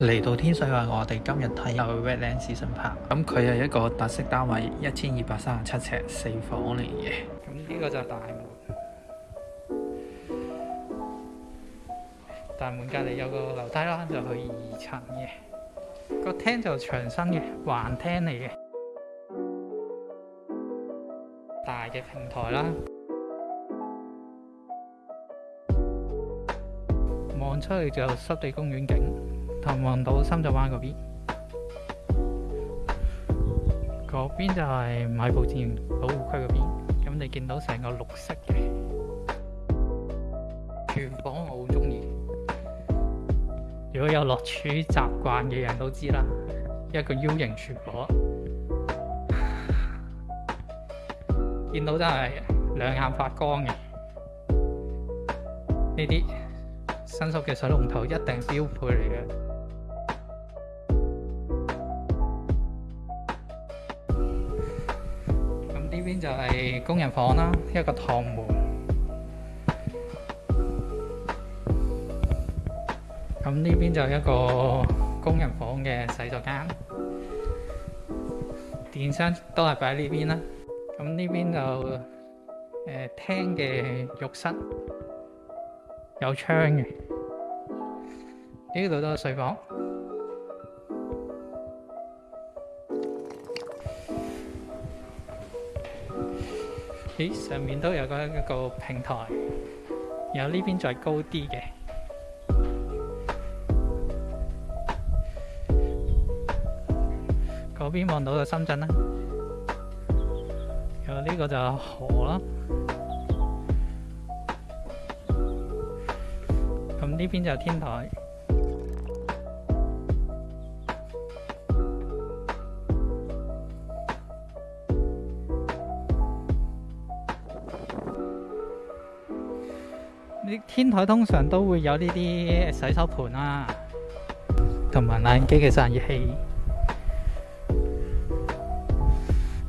嚟到天水围，我哋今日睇下 Redlands 新盘，咁佢系一个特色单位，一千二百三十七尺四房嚟嘅。咁呢个就大门，大门隔篱有个楼梯啦，就去二层嘅。个厅就长身嘅，橫厅嚟嘅，大嘅平台啦，望出去就湿地公园景。望岛深圳灣嗰邊，嗰邊就係买步自然保護區嗰邊。咁你見到成個綠色嘅廚房，我好中意。如果有落廚習慣嘅人都知啦，一個 U 型廚房，見到真係兩眼發光嘅。呢啲新宿嘅水龍頭一定标標配嚟嘅。呢邊就係工人房啦，一個堂門。咁呢邊就一個工人房嘅洗手間，電箱都係擺呢邊啦。咁呢邊就誒廳嘅浴室，有窗嘅。呢度都系睡房。上面都有個一个平台，然后呢邊再高啲嘅，嗰邊望到就深圳啦，然后呢個就河啦，咁呢邊就天台。天台通常都會有呢啲洗手盆啦，同埋冷機嘅散熱器。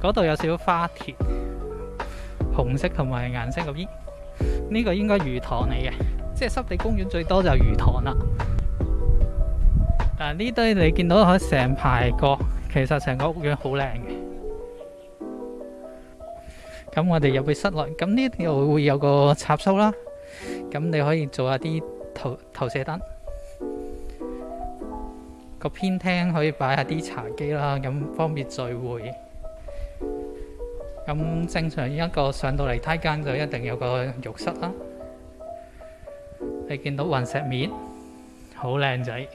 嗰度有少少花田，紅色同埋顏色咁呢個應該魚塘嚟嘅，即係濕地公園最多就魚塘啦。嗱，呢堆你見到成排个，其實成個屋苑好靚嘅。咁我哋入去室內，咁呢度會有個插座啦。咁你可以做下啲投投射燈，個偏廳可以擺下啲茶几啦，咁方便聚會。咁正常一個上到嚟梯間就一定有個浴室啦。你見到雲石面，好靚仔，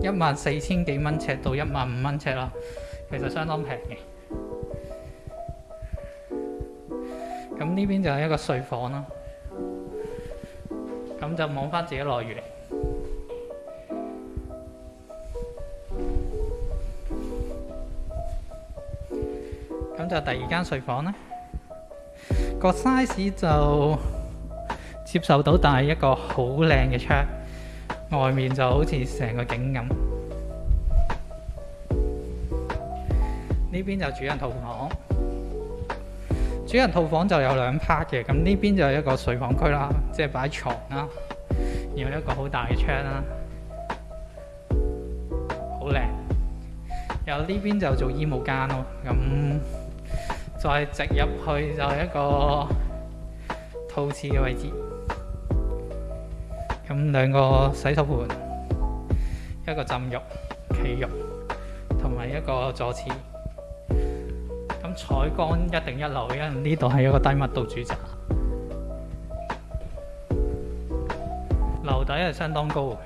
一萬四千幾蚊尺到一萬五蚊尺啦，其實相當平嘅。咁呢邊就係一個睡房啦，咁就望翻自己內園。咁就第二間睡房啦。個 size 就接受到，但係一個好靚嘅窗，外面就好似成個景咁。呢邊就主人套房。主人套房就有兩 part 嘅，咁呢邊就有一個睡房區啦，即係擺床啦，然後一個好大嘅窗啦，好靚。然後呢邊就做衣帽間咯，咁再直入去就一個廁嘅位置，咁兩個洗手盆，一個浸浴、企浴，同埋一個坐廁。咁采光一定一流，因呢度係一個低密度住宅，樓底係相當高的。